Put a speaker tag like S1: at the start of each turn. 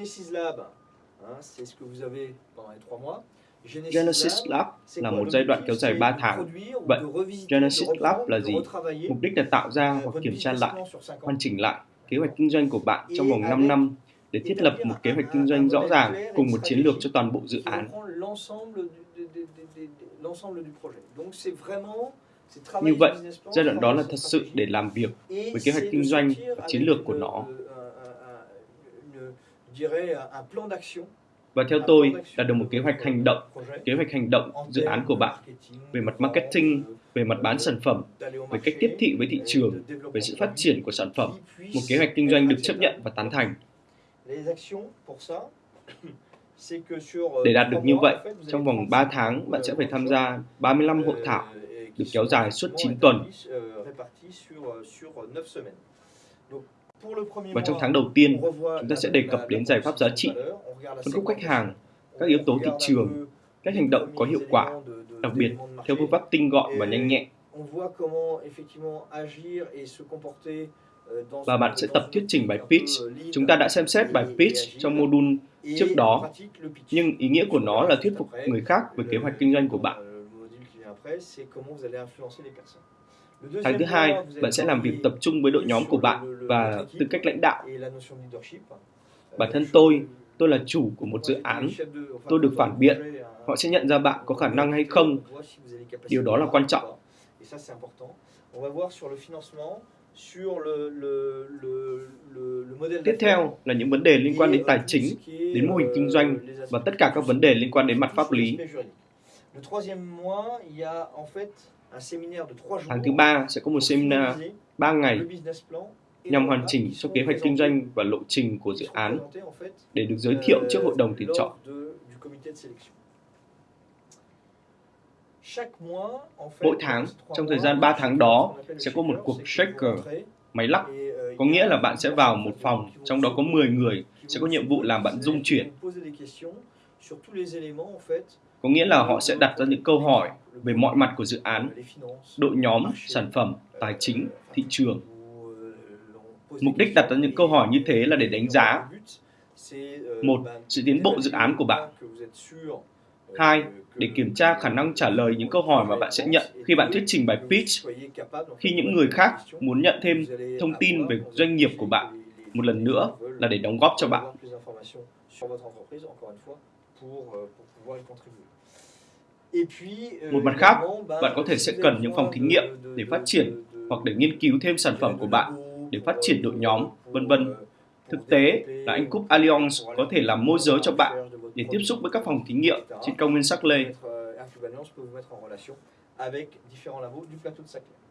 S1: Genesis Lab, hein, c'est ce que vous avez pendant les 3 mois.
S2: Genesis Lab là một giai đoạn kéo dài 3 tháng. Vậy, Genesis Lab là gì? Mục đích là tạo ra
S1: euh,
S2: hoặc kiểm tra lại, hoàn chỉnh lại kế hoạch kinh doanh của bạn trong vòng 5 năm để thiết lập một kế hoạch kinh doanh rõ ràng cùng một chiến lược cho toàn bộ dự án. Như vậy, giai đoạn đó là thật sự để làm việc với kế hoạch kinh doanh và chiến lược của nó. Và theo tôi là được một kế hoạch hành động, kế hoạch hành động dự án của bạn về mặt marketing, về mặt bán sản phẩm, về cách tiếp thị với thị trường, về sự phát triển của sản phẩm, một kế hoạch kinh doanh được chấp nhận và tán thành. Để đạt được như vậy, trong vòng 3 tháng bạn sẽ phải tham gia 35 hội thảo được kéo dài suốt 9 tuần. Và trong tháng đầu tiên, chúng ta sẽ đề cập đến giải pháp giá trị, phân khúc khách hàng, các yếu tố thị trường, các hành động có hiệu quả, đặc biệt theo phương pháp tinh gọn và nhanh nhẹn. Và bạn sẽ tập thuyết trình bài pitch. Chúng ta đã xem xét bài pitch trong module trước đó, nhưng ý nghĩa của nó là thuyết phục người khác về kế hoạch kinh doanh của bạn. Tháng thứ hai, bạn sẽ làm việc tập trung với đội nhóm của bạn và tư cách lãnh đạo. Bản thân tôi, tôi là chủ của một dự án. Tôi được phản biện. Họ sẽ nhận ra bạn có khả năng hay không. Điều đó là quan trọng. Tiếp theo là những vấn đề liên quan đến tài chính, đến mô hình kinh doanh và tất cả các vấn đề liên quan đến mặt pháp lý. Tháng thứ ba sẽ có một seminar 3 ngày nhằm hoàn chỉnh cho kế hoạch kinh doanh và lộ trình của dự án để được giới thiệu trước hội đồng tuyển chọn. Mỗi tháng, trong thời gian 3 tháng đó, sẽ có một cuộc shaker, máy lắc. Có nghĩa là bạn sẽ vào một phòng, trong đó có 10 người, sẽ có nhiệm vụ làm bạn dung chuyển. Có nghĩa là họ sẽ đặt ra những câu hỏi về mọi mặt của dự án, đội nhóm, sản phẩm, tài chính, thị trường. Mục đích đặt ra những câu hỏi như thế là để đánh giá một sự tiến bộ dự án của bạn. Hai để kiểm tra khả năng trả lời những câu hỏi mà bạn sẽ nhận khi bạn thuyết trình bài pitch khi những người khác muốn nhận thêm thông tin về doanh nghiệp của bạn. Một lần nữa là để đóng góp cho bạn một mặt khác bạn có thể sẽ cần những phòng thí nghiệm để phát triển hoặc để nghiên cứu thêm sản phẩm của bạn để phát triển đội nhóm vân vân thực tế là anh Cúp Allianz có thể làm môi giới cho bạn để tiếp xúc với các phòng thí nghiệm trên công viên Saclay.
S1: avec différents labos du plateau de Saclay.